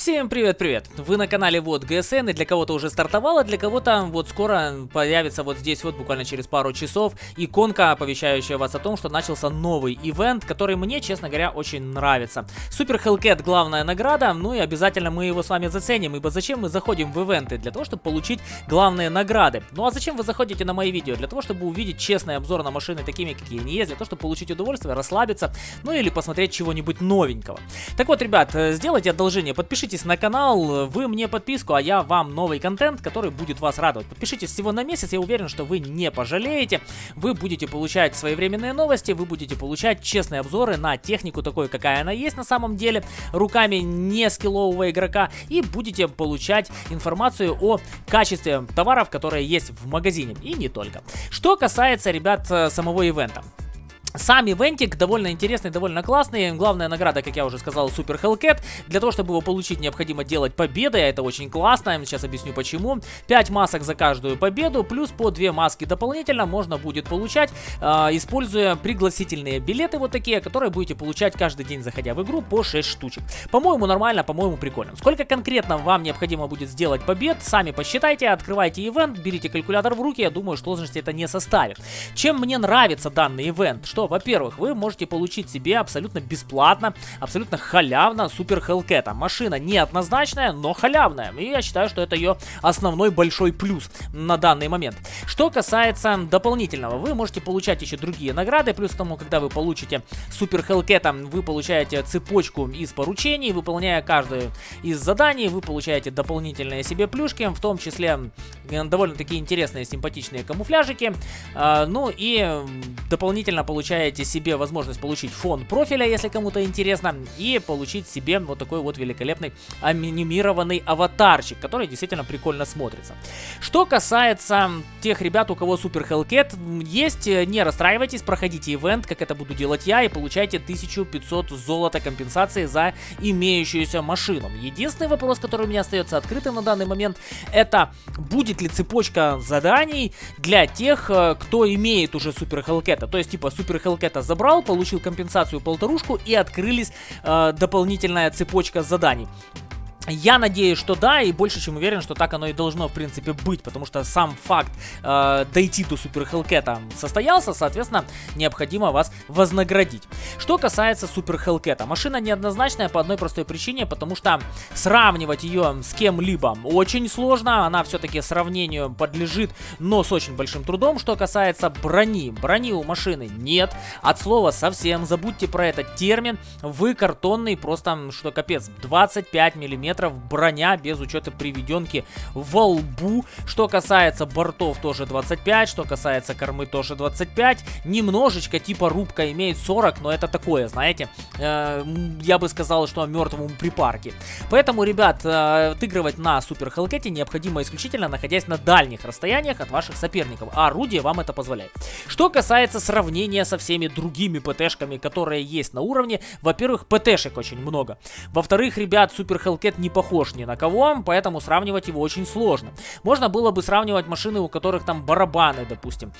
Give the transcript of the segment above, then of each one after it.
Всем привет-привет! Вы на канале Вот ГСН, и для кого-то уже стартовало, для кого-то вот скоро появится вот здесь вот буквально через пару часов иконка, оповещающая вас о том, что начался новый ивент, который мне, честно говоря, очень нравится. Супер Hellcat главная награда, ну и обязательно мы его с вами заценим, ибо зачем мы заходим в ивенты? Для того, чтобы получить главные награды. Ну а зачем вы заходите на мои видео? Для того, чтобы увидеть честный обзор на машины такими, какие они есть, для того, чтобы получить удовольствие, расслабиться, ну или посмотреть чего-нибудь новенького. Так вот, ребят, э, сделайте одолжение, подпишитесь Подписывайтесь на канал, вы мне подписку, а я вам новый контент, который будет вас радовать. Подпишитесь всего на месяц, я уверен, что вы не пожалеете. Вы будете получать своевременные новости, вы будете получать честные обзоры на технику такой, какая она есть на самом деле, руками не скиллового игрока, и будете получать информацию о качестве товаров, которые есть в магазине, и не только. Что касается, ребят, э, самого ивента. Сам ивентик довольно интересный, довольно классный. Главная награда, как я уже сказал, Супер Hellcat. Для того, чтобы его получить, необходимо делать победы. Это очень классно. Сейчас объясню почему. 5 масок за каждую победу, плюс по 2 маски дополнительно можно будет получать, э, используя пригласительные билеты вот такие, которые будете получать каждый день, заходя в игру, по 6 штучек. По-моему, нормально, по-моему, прикольно. Сколько конкретно вам необходимо будет сделать побед, сами посчитайте, открывайте ивент, берите калькулятор в руки. Я думаю, сложности это не составит. Чем мне нравится данный ивент? Что что, во-первых, вы можете получить себе абсолютно бесплатно, абсолютно халявно Супер Hellcat. Машина неоднозначная, но халявная. И я считаю, что это ее основной большой плюс на данный момент. Что касается дополнительного, вы можете получать еще другие награды. Плюс к тому, когда вы получите Супер Hellcat, вы получаете цепочку из поручений. Выполняя каждое из заданий, вы получаете дополнительные себе плюшки, в том числе довольно-таки интересные, симпатичные камуфляжики. А, ну и дополнительно получаете получаете себе возможность получить фон профиля, если кому-то интересно, и получить себе вот такой вот великолепный анимированный аватарчик, который действительно прикольно смотрится. Что касается тех ребят, у кого Супер Hellcat есть, не расстраивайтесь, проходите ивент, как это буду делать я, и получайте 1500 золота компенсации за имеющуюся машину. Единственный вопрос, который у меня остается открытым на данный момент, это будет ли цепочка заданий для тех, э, кто имеет уже Супер Hellcat, то есть типа Супер Hellcat забрал, получил компенсацию полторушку и открылись э, дополнительная цепочка заданий. Я надеюсь, что да, и больше чем уверен, что так оно и должно, в принципе, быть, потому что сам факт э, дойти до Супер Хелкета состоялся, соответственно, необходимо вас вознаградить. Что касается Супер Хелкета, машина неоднозначная по одной простой причине, потому что сравнивать ее с кем-либо очень сложно, она все-таки сравнению подлежит, но с очень большим трудом. Что касается брони, брони у машины нет, от слова совсем, забудьте про этот термин, вы картонный, просто, что капец, 25 миллиметров мм броня без учета приведенки во лбу. Что касается бортов тоже 25, что касается кормы тоже 25. Немножечко типа рубка имеет 40, но это такое, знаете, э, я бы сказал, что мертвому припарке. Поэтому, ребят, э, отыгрывать на Супер Хелкете необходимо исключительно находясь на дальних расстояниях от ваших соперников, а орудие вам это позволяет. Что касается сравнения со всеми другими ПТшками, которые есть на уровне, во-первых, ПТшек очень много. Во-вторых, ребят, Супер Хелкет не похож ни на кого, поэтому сравнивать его очень сложно. Можно было бы сравнивать машины, у которых там барабаны, допустим.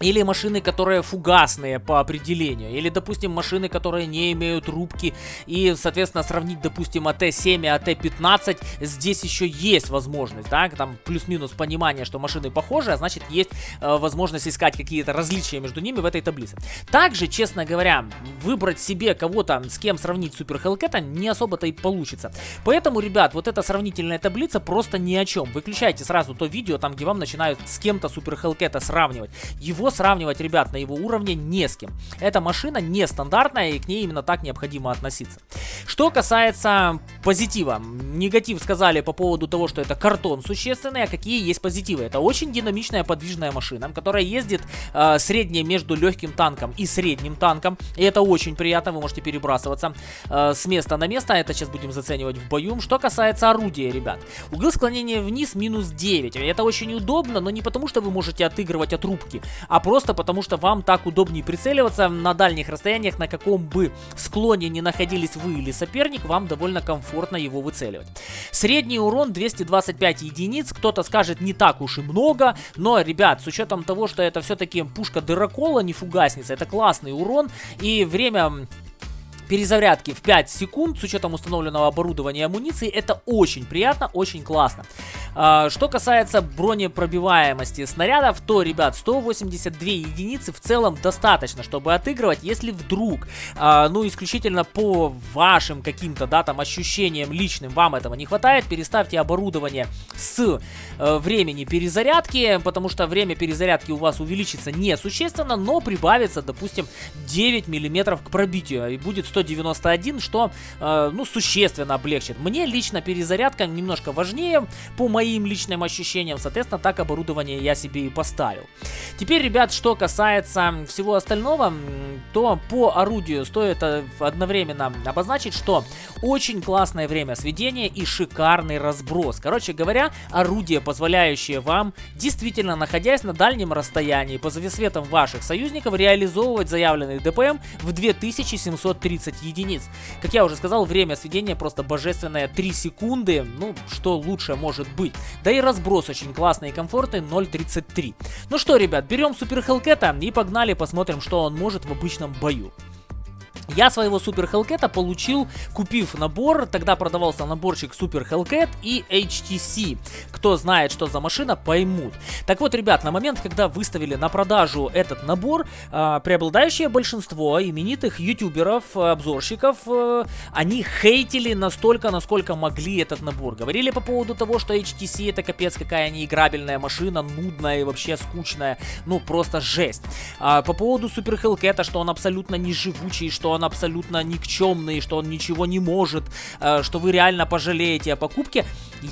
Или машины, которые фугасные по определению. Или, допустим, машины, которые не имеют рубки. И, соответственно, сравнить, допустим, АТ-7 и АТ-15. Здесь еще есть возможность, да, там плюс-минус понимание, что машины похожи, а значит, есть э, возможность искать какие-то различия между ними в этой таблице. Также, честно говоря, выбрать себе кого-то, с кем сравнить Супер Хелкета не особо-то и получится. Поэтому, ребят, вот эта сравнительная таблица просто ни о чем. Выключайте сразу то видео, там, где вам начинают с кем-то Супер Хелкета сравнивать. Его сравнивать, ребят, на его уровне не с кем. Эта машина нестандартная, и к ней именно так необходимо относиться. Что касается позитива. Негатив сказали по поводу того, что это картон существенный, а какие есть позитивы. Это очень динамичная подвижная машина, которая ездит э, среднее между легким танком и средним танком. И это очень приятно, вы можете перебрасываться э, с места на место. Это сейчас будем заценивать в бою. Что касается орудия, ребят. Угол склонения вниз минус 9. Это очень удобно, но не потому, что вы можете отыгрывать от рубки, а просто потому, что вам так удобнее прицеливаться на дальних расстояниях, на каком бы склоне не находились вы или соперник, вам довольно комфортно его выцеливать. Средний урон 225 единиц, кто-то скажет не так уж и много, но, ребят, с учетом того, что это все-таки пушка дырокола, не фугасница, это классный урон, и время перезарядки в 5 секунд с учетом установленного оборудования и амуниции. Это очень приятно, очень классно. А, что касается бронепробиваемости снарядов, то, ребят, 182 единицы в целом достаточно, чтобы отыгрывать, если вдруг, а, ну, исключительно по вашим каким-то, да, там, ощущениям личным вам этого не хватает, переставьте оборудование с э, времени перезарядки, потому что время перезарядки у вас увеличится несущественно, но прибавится, допустим, 9 миллиметров к пробитию, и будет 191, что, э, ну, существенно облегчит. Мне лично перезарядка немножко важнее по моим личным ощущениям, соответственно, так оборудование я себе и поставил. Теперь, ребят, что касается всего остального, то по орудию стоит э, одновременно обозначить, что очень классное время сведения и шикарный разброс. Короче говоря, орудие, позволяющее вам, действительно находясь на дальнем расстоянии, по завесветам ваших союзников, реализовывать заявленный ДПМ в 2730 единиц. Как я уже сказал, время сведения просто божественное 3 секунды, ну, что лучше может быть. Да и разброс очень классный и комфортный, 0.33. Ну что, ребят, берем Супер Хелкета и погнали посмотрим, что он может в обычном бою. Я своего Супер Hellcat получил, купив набор, тогда продавался наборчик Супер Hellcat и HTC. Кто знает, что за машина, поймут. Так вот, ребят, на момент, когда выставили на продажу этот набор, э, преобладающее большинство именитых ютуберов, обзорщиков, э, они хейтили настолько, насколько могли этот набор. Говорили по поводу того, что HTC это капец какая неиграбельная машина, нудная и вообще скучная. Ну, просто жесть. А, по поводу Супер Hellcat, что он абсолютно не живучий, что он он абсолютно никчемный, что он ничего не может, э, что вы реально пожалеете о покупке.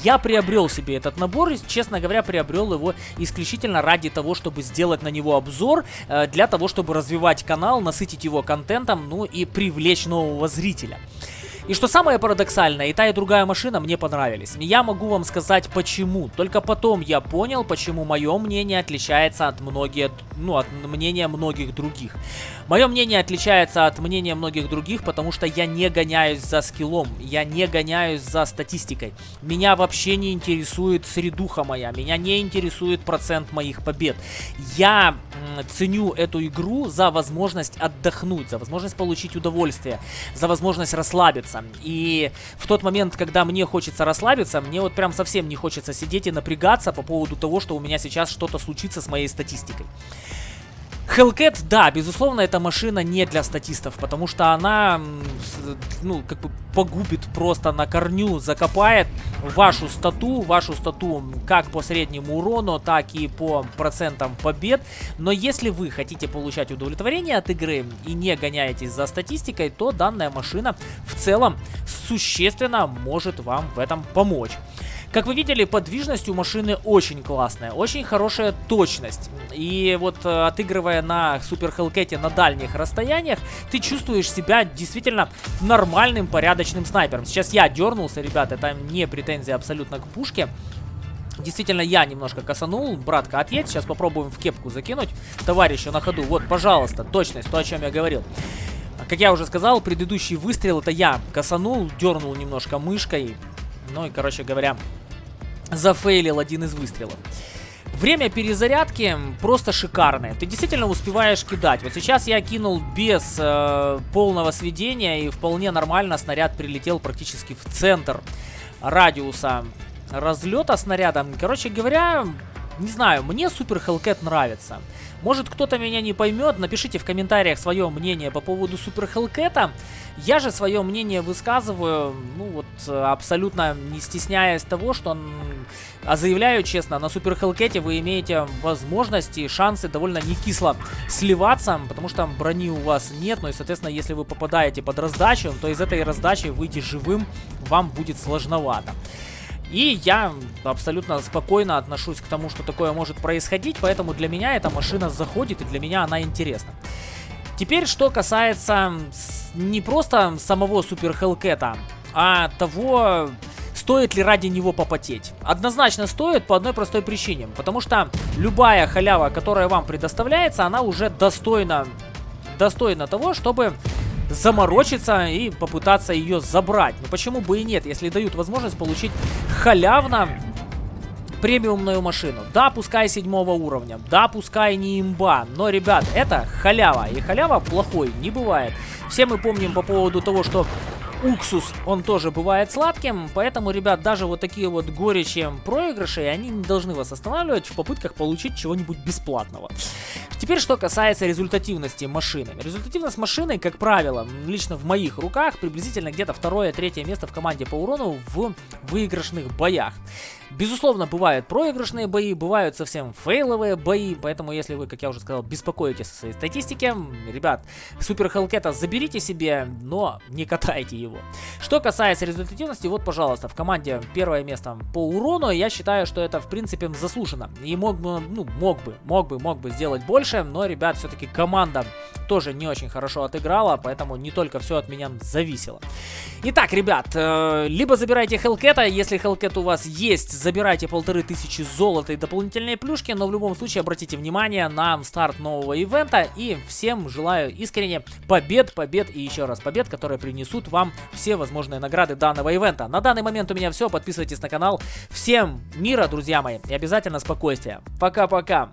Я приобрел себе этот набор и, честно говоря, приобрел его исключительно ради того, чтобы сделать на него обзор, э, для того, чтобы развивать канал, насытить его контентом, ну и привлечь нового зрителя. И что самое парадоксальное, и та, и другая машина мне понравились. Я могу вам сказать почему. Только потом я понял, почему мое мнение отличается от многих, ну, от мнения многих других. Мое мнение отличается от мнения многих других, потому что я не гоняюсь за скиллом, я не гоняюсь за статистикой. Меня вообще не интересует средуха моя, меня не интересует процент моих побед. Я ценю эту игру за возможность отдохнуть, за возможность получить удовольствие, за возможность расслабиться. И в тот момент, когда мне хочется расслабиться, мне вот прям совсем не хочется сидеть и напрягаться по поводу того, что у меня сейчас что-то случится с моей статистикой. Hellcat, да, безусловно, эта машина не для статистов, потому что она, ну, как бы погубит просто на корню, закопает вашу стату, вашу стату как по среднему урону, так и по процентам побед. Но если вы хотите получать удовлетворение от игры и не гоняетесь за статистикой, то данная машина в целом существенно может вам в этом помочь. Как вы видели, подвижность у машины очень классная, очень хорошая точность. И вот э, отыгрывая на Супер Хелкете на дальних расстояниях, ты чувствуешь себя действительно нормальным, порядочным снайпером. Сейчас я дернулся, ребята, это не претензия абсолютно к пушке. Действительно, я немножко косанул. Братка, отъедь. Сейчас попробуем в кепку закинуть. Товарищу на ходу. Вот, пожалуйста, точность, то, о чем я говорил. Как я уже сказал, предыдущий выстрел это я косанул, дернул немножко мышкой. Ну и, короче говоря, зафейлил один из выстрелов. Время перезарядки просто шикарное. Ты действительно успеваешь кидать. Вот сейчас я кинул без э, полного сведения и вполне нормально снаряд прилетел практически в центр радиуса разлета снаряда. Короче говоря, не знаю, мне Супер Hellcat нравится. Может кто-то меня не поймет, напишите в комментариях свое мнение по поводу Супер Hellcat. Я же свое мнение высказываю, ну вот, абсолютно не стесняясь того, что... А заявляю честно, на Супер Hellcat вы имеете возможности и шансы довольно не кисло сливаться, потому что брони у вас нет, ну и, соответственно, если вы попадаете под раздачу, то из этой раздачи выйти живым вам будет сложновато. И я абсолютно спокойно отношусь к тому, что такое может происходить, поэтому для меня эта машина заходит и для меня она интересна. Теперь, что касается не просто самого Супер Хелкета, а того, стоит ли ради него попотеть. Однозначно стоит по одной простой причине, потому что любая халява, которая вам предоставляется, она уже достойна, достойна того, чтобы заморочиться и попытаться ее забрать. Ну почему бы и нет, если дают возможность получить халявно премиумную машину. Да, пускай седьмого уровня, да, пускай не имба, но, ребят, это халява, и халява плохой не бывает. Все мы помним по поводу того, что уксус, он тоже бывает сладким, поэтому, ребят, даже вот такие вот горечи проигрыши, они не должны вас останавливать в попытках получить чего-нибудь бесплатного. Теперь, что касается результативности машины. Результативность машины, как правило, лично в моих руках, приблизительно где-то второе-третье место в команде по урону в выигрышных боях. Безусловно, бывают проигрышные бои, бывают совсем фейловые бои, поэтому если вы, как я уже сказал, беспокоитесь о своей статистике, ребят, Супер Хелкета заберите себе, но не катайте его. Что касается результативности, вот, пожалуйста, в команде первое место по урону, я считаю, что это, в принципе, заслуженно. И мог бы, ну, мог бы, мог бы, мог бы сделать больше, но, ребят, все-таки команда тоже не очень хорошо отыграла, поэтому не только все от меня зависело. Итак, ребят, э, либо забирайте Хелкета, если Хелкет у вас есть, забирайте полторы тысячи золота и дополнительные плюшки, но в любом случае обратите внимание на старт нового ивента и всем желаю искренне побед, побед и еще раз побед, которые принесут вам все возможные награды данного ивента. На данный момент у меня все, подписывайтесь на канал. Всем мира, друзья мои, и обязательно спокойствия. Пока-пока.